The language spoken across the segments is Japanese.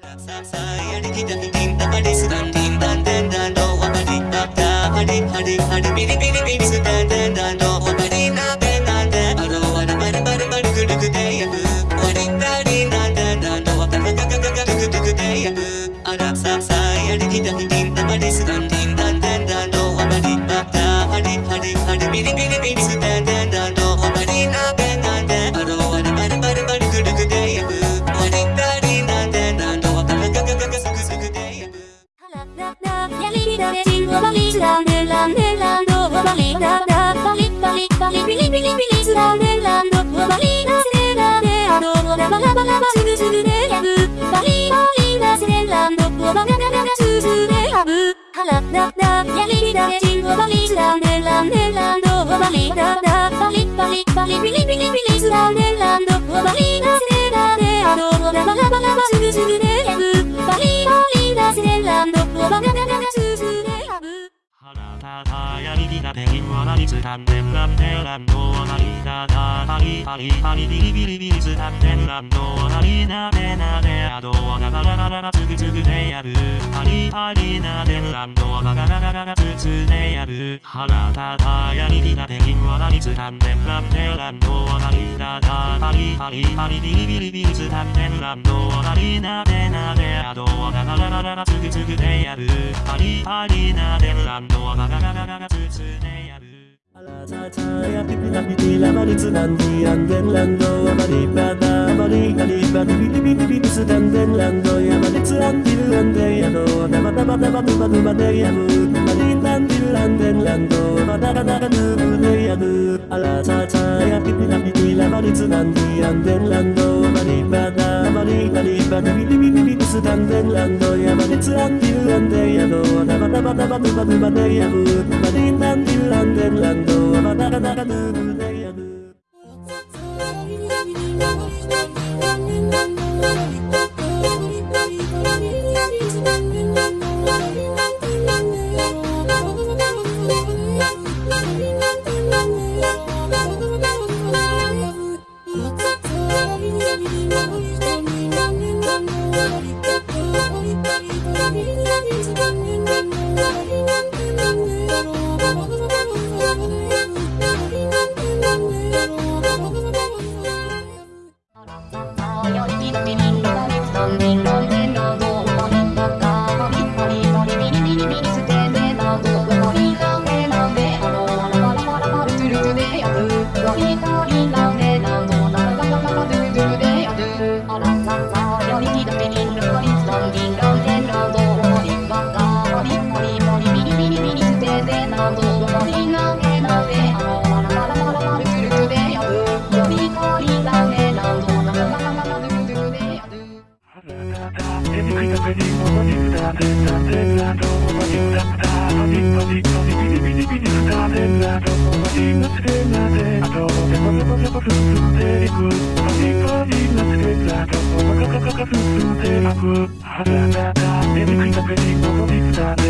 Saya kita tinta pada sedang tinta ビリビリビリスランデランドバリダセラデアドラバラバラバすぐすぐでやぶバリバリダセランドバナナナナススでやぶハラダダやりだれチンゴバリスランデランデランドバリダダバリバリバリビリビリビリスランデランドバリダセラデアドラバラバラバすぐすぐでやぶバリバリダセランドバナナナナススでやぶ腹立たやりぎなペンは何つたんでんらんでらんどはなりだだパリパリパリビリビリビリつたんでんらんどはなりなでなであどはながららららつぐつぐでやるパリパリなでんらんどはながららららつつでやる腹立たやりぎなペンは何つたんでんらんでらんどはなりだだパリパリパリビリビリビリつたんでんらんどはなりなでなであどはながららららつぐつぐでやるパリパリなでんらんどはながららららつつ Saya pipi tapi tila bali sedang dian den lando bali pada bali bali bali pipi pipi pipi sedang den lando ya bali sedang dilan de ya do nama nama nama nama nama de ya bu bali dan dilan den lando pada pada pada de ya du ala sa saya pipi tapi tila bali sedang dian den lando 普段ランド山でツランディランデ宿はダバダバダバドバドバでやぶバディランディランデランドはバダガダガドゥでやぶ Eat. にくいためにもにくだぜだぜなどもまにだったのにのにのにビリビリビリくだぜなどもまになってなぜあとでもでもでも進んでいくのにのになってなどもかかかか進んでいくはずだだにくいためにもにくだぜ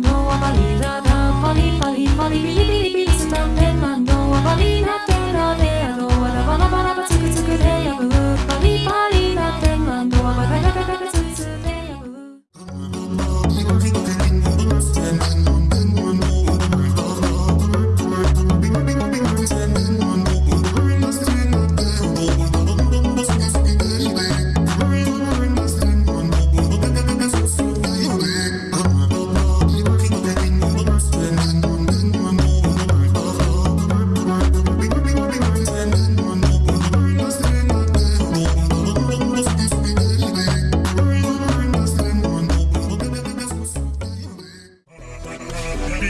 ドはバリ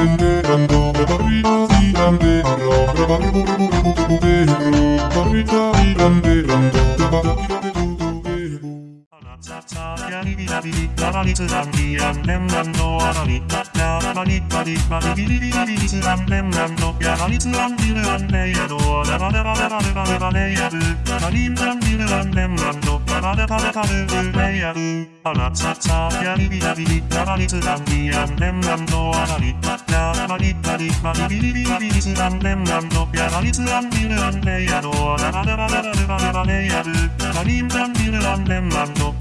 Thank you. やりびらびり、ラバリツランビアンレンランドアバリ、ラバリバリバリビリビリビリツランレンランド、やバリツランビルアンレイヤド、ラバラバラバラバラバレイヤル、ラリンランビルアンレンランド、ラバラバラバルレイヤル、あらつさやりびらびり、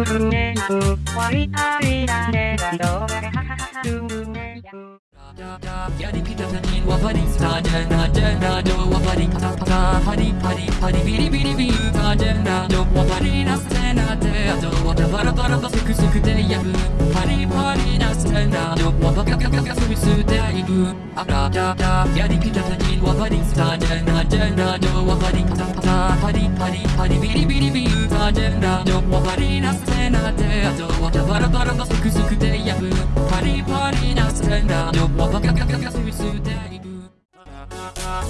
やりきった他人はパリスタジェンダジェンダジョはパりカタパタパリパリパリビリビリビータジェンダジョはパリナステナテアジョはタバラバラバセクセクでやぶパリパリナステナジョはバカカカカスミスでいぶあらだだやりきた他人はパリスタジェンダジェンダジョはパリカタパタパリパリパリビリビリビータジェンダジョはパリナな情はバラバラのセクスクで破パリパリなステンダーのはバカガカガスイステイブ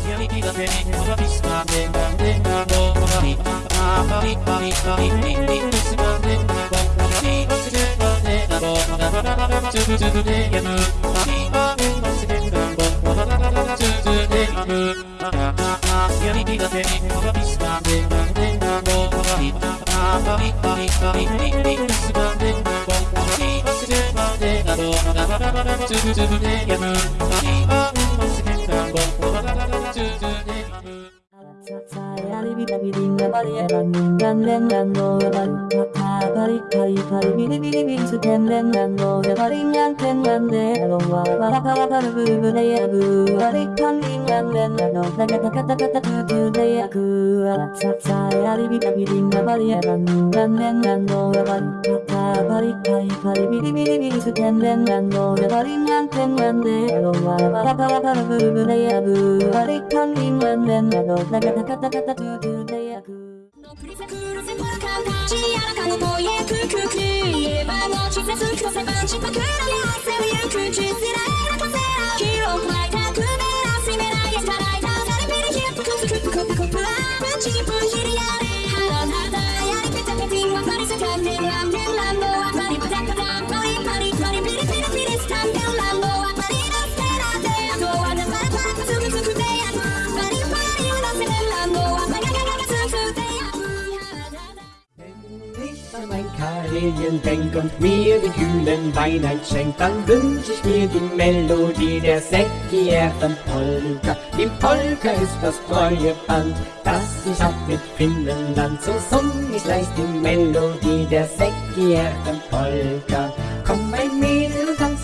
闇が手におらびしたねなんでんねんでんがんでなのおらび Bobby, Bobby, んなのわばばばばばつぶつぶでやむわびわびバリカリカリビリビリビリス天然なのでパリンヤン天然でアロンはパラパラパルブーブレヤブーアリパンリンヤンレンなのだがタカタカタ空中で焼くアラササヤリビカビリンガバリエランランレンなのでパリパタパリパリパリビリビリビリス天然なのでパリンヤン天然でアロンはパラパラパルブーブレヤブーアリパンリンヤンレンなのだがタカタカタ空中で焼くラカ Ich an mein Karelien denk und mir den kühlen Wein einschenk, dann wünsch ich mir die Melodie der säckigeren Polka. Die Polka ist das treue Band, das ich hab mit Finnland. So sung ich leicht die Melodie der säckigeren Polka. Komm ein mir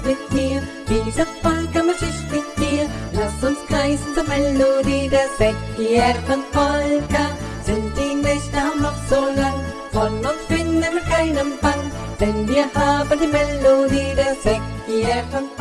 mit mir. Dieser Polka Marsch ist mit dir. Lass uns kreisen zur Melodie der Säcki von Polka. happen